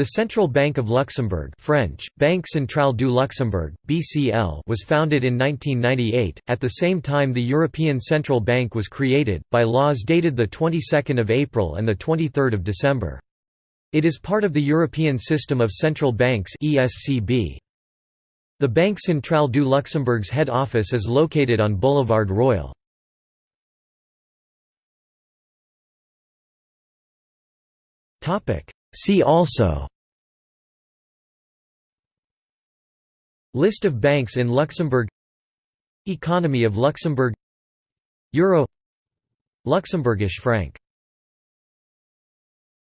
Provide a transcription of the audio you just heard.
The Central Bank of Luxembourg French, Banque Centrale du Luxembourg, BCL was founded in 1998, at the same time the European Central Bank was created, by laws dated the 22nd of April and the 23rd of December. It is part of the European System of Central Banks ESCB. The Banque Centrale du Luxembourg's head office is located on Boulevard Royal. See also List of banks in Luxembourg Economy of Luxembourg Euro Luxembourgish franc